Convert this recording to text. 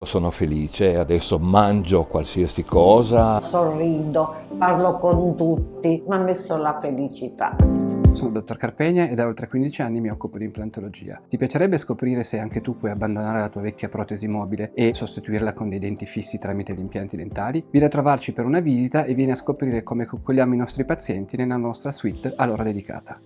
Sono felice, adesso mangio qualsiasi cosa. Sorrido, parlo con tutti, mi ha messo la felicità. Sono il dottor Carpegna e da oltre 15 anni mi occupo di implantologia. Ti piacerebbe scoprire se anche tu puoi abbandonare la tua vecchia protesi mobile e sostituirla con dei denti fissi tramite gli impianti dentali? Vieni a trovarci per una visita e vieni a scoprire come coccoliamo i nostri pazienti nella nostra suite a loro dedicata.